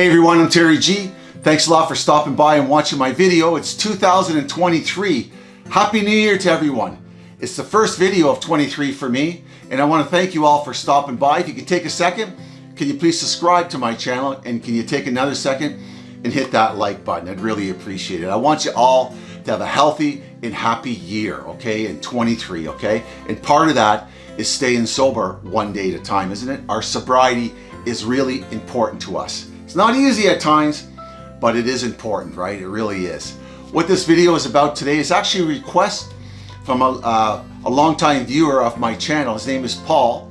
Hey everyone, I'm Terry G. Thanks a lot for stopping by and watching my video. It's 2023. Happy New Year to everyone. It's the first video of 23 for me, and I want to thank you all for stopping by. If you could take a second, can you please subscribe to my channel, and can you take another second and hit that like button? I'd really appreciate it. I want you all to have a healthy and happy year, okay, in 23, okay? And part of that is staying sober one day at a time, isn't it? Our sobriety is really important to us. It's not easy at times, but it is important, right? It really is. What this video is about today is actually a request from a, uh, a longtime viewer of my channel. His name is Paul.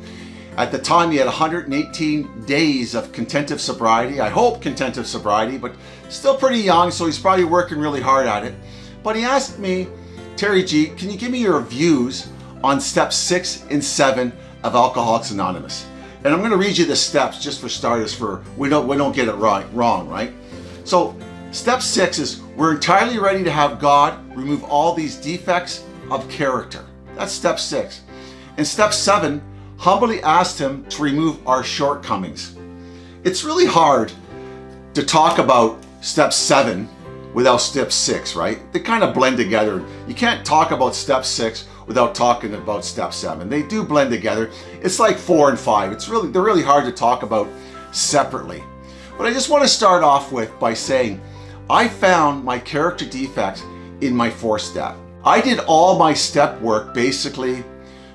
At the time, he had 118 days of contentive sobriety. I hope contentive sobriety, but still pretty young, so he's probably working really hard at it. But he asked me, Terry G, can you give me your views on step six and seven of Alcoholics Anonymous? And I'm going to read you the steps just for starters for we don't we don't get it right wrong, right? So step six is we're entirely ready to have God remove all these defects of character. That's step six. And step seven, humbly asked him to remove our shortcomings. It's really hard to talk about step seven without step six, right? They kind of blend together. You can't talk about step six without talking about step seven. They do blend together. It's like four and five. It's really, they're really hard to talk about separately. But I just want to start off with by saying, I found my character defects in my fourth step. I did all my step work basically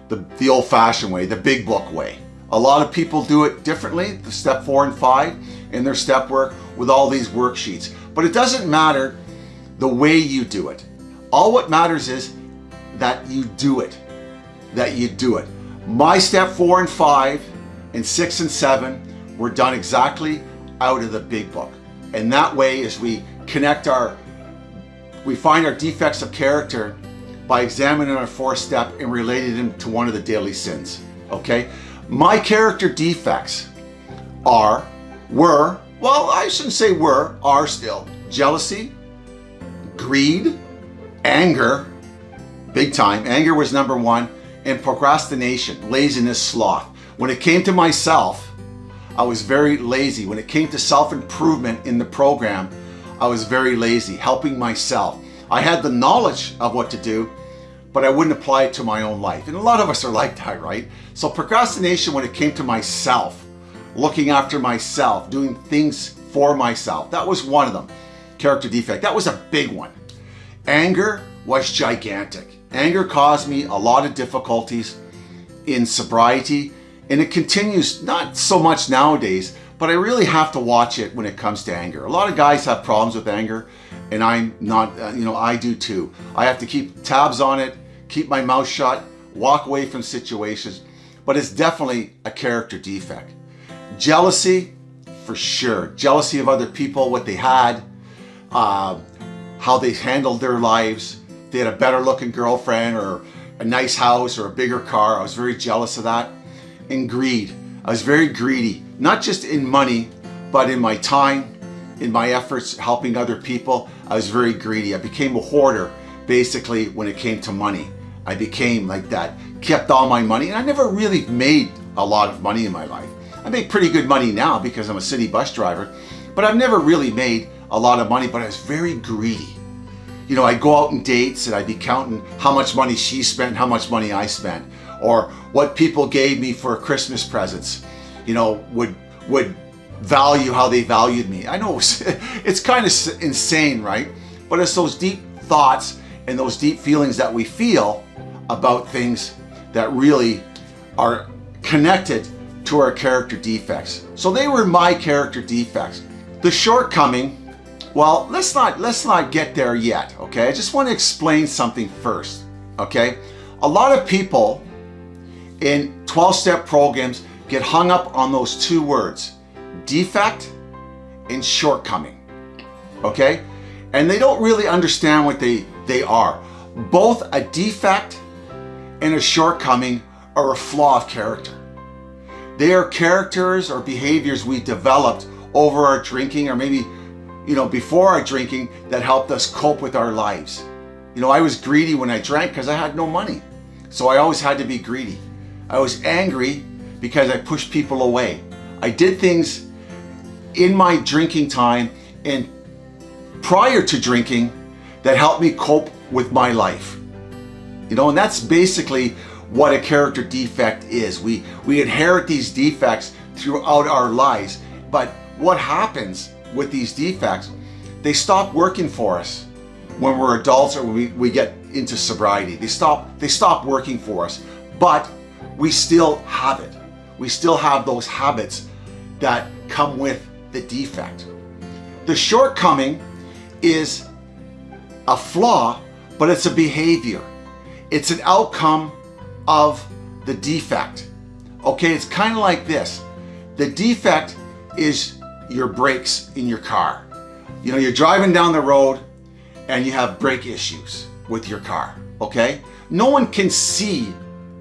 the, the old fashioned way, the big book way. A lot of people do it differently, the step four and five in their step work with all these worksheets. But it doesn't matter the way you do it. All what matters is that you do it, that you do it. My step four and five and six and seven were done exactly out of the big book. And that way as we connect our, we find our defects of character by examining our fourth step and relating them to one of the deadly sins, okay? My character defects are, were, well, I shouldn't say were, are still, jealousy, greed, anger, big time. Anger was number one, and procrastination, laziness, sloth. When it came to myself, I was very lazy. When it came to self-improvement in the program, I was very lazy, helping myself. I had the knowledge of what to do, but I wouldn't apply it to my own life. And a lot of us are like that, right? So procrastination when it came to myself, looking after myself, doing things for myself, that was one of them. Character defect, that was a big one. Anger was gigantic. Anger caused me a lot of difficulties in sobriety and it continues not so much nowadays, but I really have to watch it when it comes to anger. A lot of guys have problems with anger and I'm not, uh, you know, I do too. I have to keep tabs on it, keep my mouth shut, walk away from situations, but it's definitely a character defect. Jealousy, for sure. Jealousy of other people, what they had, uh, how they handled their lives, they had a better looking girlfriend or a nice house or a bigger car. I was very jealous of that. And greed. I was very greedy, not just in money, but in my time, in my efforts helping other people. I was very greedy. I became a hoarder basically when it came to money. I became like that, kept all my money, and I never really made a lot of money in my life. I make pretty good money now because I'm a city bus driver, but I've never really made a lot of money, but I was very greedy you know, I'd go out on dates and I'd be counting how much money she spent, how much money I spent, or what people gave me for Christmas presents, you know, would, would value how they valued me. I know it's, it's kind of insane, right? But it's those deep thoughts and those deep feelings that we feel about things that really are connected to our character defects. So they were my character defects. The shortcoming well, let's not, let's not get there yet, okay? I just want to explain something first, okay? A lot of people in 12-step programs get hung up on those two words, defect and shortcoming, okay? And they don't really understand what they, they are. Both a defect and a shortcoming are a flaw of character. They are characters or behaviors we developed over our drinking or maybe you know, before our drinking that helped us cope with our lives. You know, I was greedy when I drank because I had no money. So I always had to be greedy. I was angry because I pushed people away. I did things in my drinking time and prior to drinking that helped me cope with my life. You know, and that's basically what a character defect is. We, we inherit these defects throughout our lives, but what happens with these defects, they stop working for us when we're adults or we, we get into sobriety. They stop, they stop working for us, but we still have it. We still have those habits that come with the defect. The shortcoming is a flaw, but it's a behavior. It's an outcome of the defect. Okay, it's kind of like this. The defect is your brakes in your car. You know, you're driving down the road and you have brake issues with your car, okay? No one can see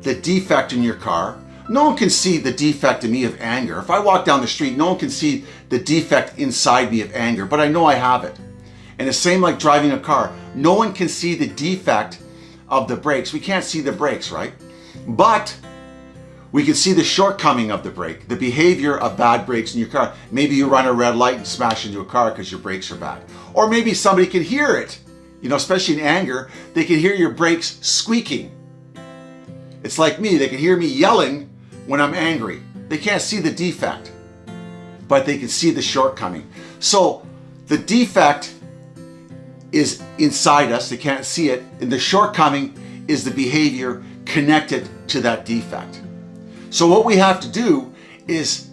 the defect in your car. No one can see the defect in me of anger. If I walk down the street, no one can see the defect inside me of anger, but I know I have it. And the same like driving a car. No one can see the defect of the brakes. We can't see the brakes, right? But we can see the shortcoming of the brake, the behavior of bad brakes in your car. Maybe you run a red light and smash into a car because your brakes are bad. Or maybe somebody can hear it, you know, especially in anger, they can hear your brakes squeaking. It's like me, they can hear me yelling when I'm angry. They can't see the defect, but they can see the shortcoming. So the defect is inside us, they can't see it, and the shortcoming is the behavior connected to that defect. So what we have to do is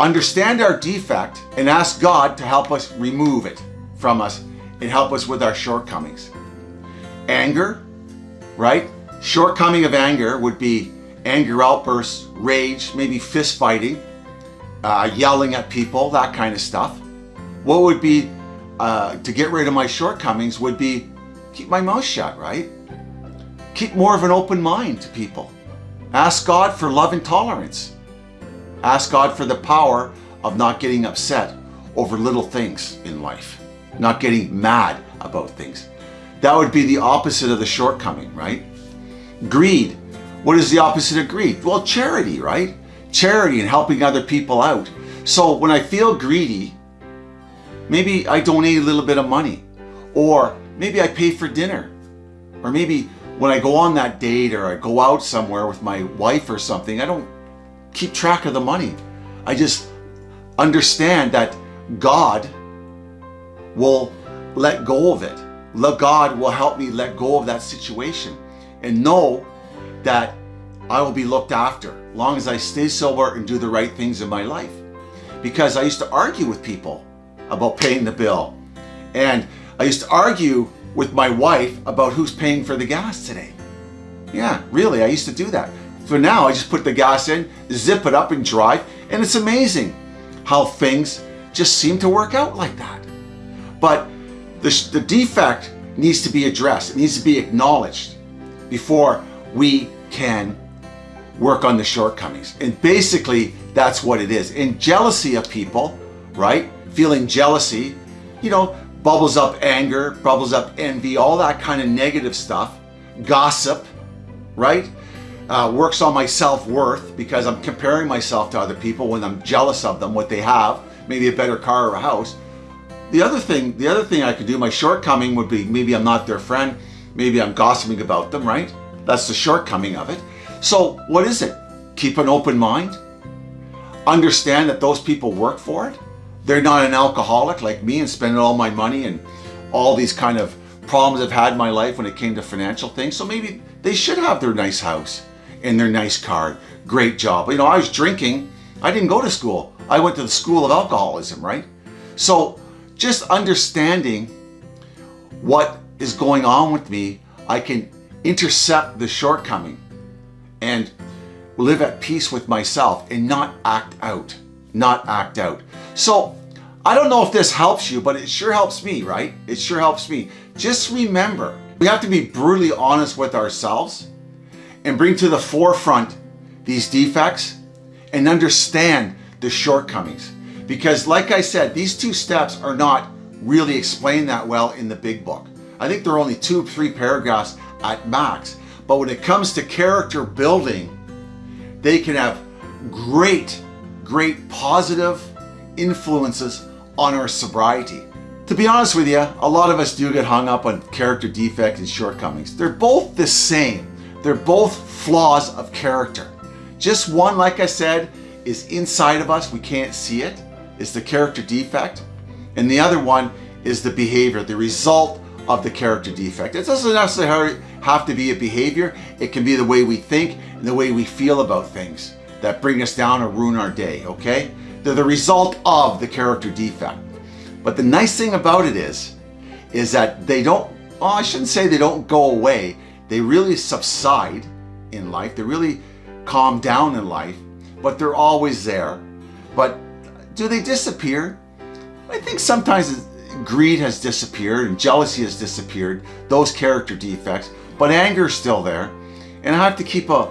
understand our defect and ask God to help us remove it from us and help us with our shortcomings. Anger, right? Shortcoming of anger would be anger outbursts, rage, maybe fist fighting, uh, yelling at people, that kind of stuff. What would be, uh, to get rid of my shortcomings would be keep my mouth shut, right? Keep more of an open mind to people. Ask God for love and tolerance. Ask God for the power of not getting upset over little things in life, not getting mad about things. That would be the opposite of the shortcoming, right? Greed. What is the opposite of greed? Well, charity, right? Charity and helping other people out. So when I feel greedy, maybe I donate a little bit of money, or maybe I pay for dinner, or maybe when I go on that date or I go out somewhere with my wife or something, I don't keep track of the money. I just understand that God will let go of it. God will help me let go of that situation and know that I will be looked after long as I stay sober and do the right things in my life. Because I used to argue with people about paying the bill. And I used to argue with my wife about who's paying for the gas today. Yeah, really, I used to do that. For now, I just put the gas in, zip it up and drive, and it's amazing how things just seem to work out like that. But the, the defect needs to be addressed. It needs to be acknowledged before we can work on the shortcomings. And basically, that's what it is. And jealousy of people, right? Feeling jealousy, you know, bubbles up anger, bubbles up envy, all that kind of negative stuff, gossip, right? Uh, works on my self-worth because I'm comparing myself to other people when I'm jealous of them, what they have, maybe a better car or a house. The other thing, the other thing I could do, my shortcoming would be maybe I'm not their friend, maybe I'm gossiping about them, right? That's the shortcoming of it. So what is it? Keep an open mind. Understand that those people work for it they're not an alcoholic like me and spending all my money and all these kind of problems I've had in my life when it came to financial things. So maybe they should have their nice house and their nice car. Great job. You know, I was drinking. I didn't go to school. I went to the school of alcoholism, right? So just understanding what is going on with me, I can intercept the shortcoming and live at peace with myself and not act out, not act out. So I don't know if this helps you, but it sure helps me, right? It sure helps me. Just remember, we have to be brutally honest with ourselves and bring to the forefront these defects and understand the shortcomings. Because like I said, these two steps are not really explained that well in the big book. I think there are only two, three paragraphs at max. But when it comes to character building, they can have great, great positive influences on our sobriety. To be honest with you, a lot of us do get hung up on character defects and shortcomings. They're both the same. They're both flaws of character. Just one, like I said, is inside of us. We can't see it. it. Is the character defect. And the other one is the behavior, the result of the character defect. It doesn't necessarily have to be a behavior. It can be the way we think and the way we feel about things that bring us down or ruin our day, okay? They're the result of the character defect. But the nice thing about it is, is that they don't, well, I shouldn't say they don't go away. They really subside in life. They really calm down in life, but they're always there. But do they disappear? I think sometimes greed has disappeared and jealousy has disappeared, those character defects, but anger is still there. And I have to keep a,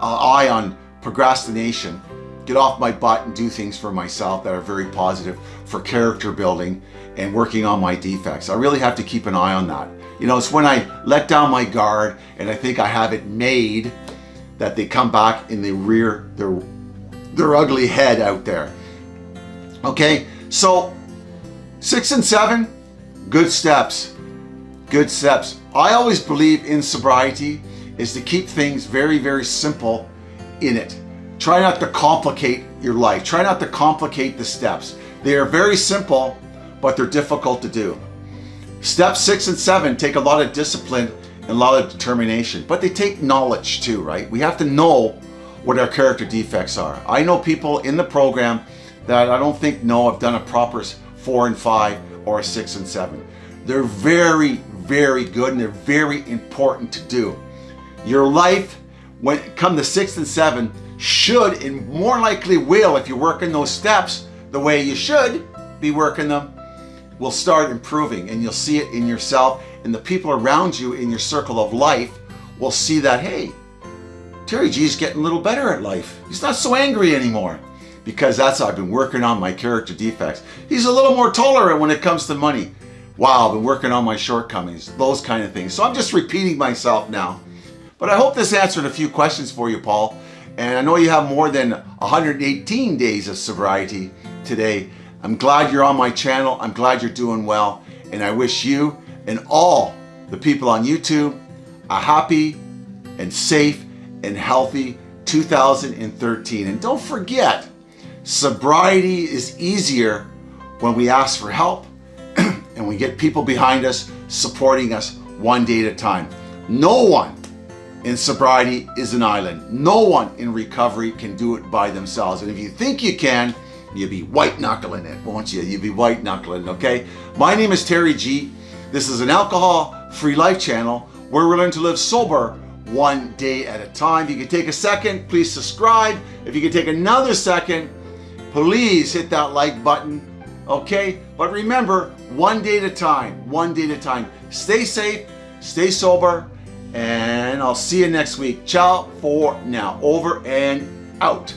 a eye on procrastination, get off my butt and do things for myself that are very positive for character building and working on my defects. I really have to keep an eye on that. You know, it's when I let down my guard and I think I have it made that they come back in the rear their, their ugly head out there. Okay, so six and seven, good steps, good steps. I always believe in sobriety is to keep things very, very simple in it. Try not to complicate your life. Try not to complicate the steps. They are very simple, but they're difficult to do. Steps six and seven take a lot of discipline and a lot of determination, but they take knowledge too, right? We have to know what our character defects are. I know people in the program that I don't think know have done a proper four and five or a six and seven. They're very, very good and they're very important to do. Your life, when come to six and seven, should and more likely will, if you're working those steps the way you should be working them, will start improving and you'll see it in yourself and the people around you in your circle of life will see that, hey, Terry G's getting a little better at life. He's not so angry anymore because that's I've been working on my character defects. He's a little more tolerant when it comes to money. Wow, I've been working on my shortcomings, those kind of things. So I'm just repeating myself now. But I hope this answered a few questions for you, Paul. And I know you have more than 118 days of sobriety today. I'm glad you're on my channel. I'm glad you're doing well. And I wish you and all the people on YouTube a happy and safe and healthy 2013. And don't forget, sobriety is easier when we ask for help and we get people behind us supporting us one day at a time. No one in sobriety is an island. No one in recovery can do it by themselves. And if you think you can, you'll be white knuckling it, won't you? You'll be white knuckling, okay? My name is Terry G. This is an alcohol-free life channel where we learn to live sober one day at a time. If you can take a second, please subscribe. If you can take another second, please hit that like button, okay? But remember, one day at a time, one day at a time. Stay safe, stay sober, and I'll see you next week. Ciao for now. Over and out.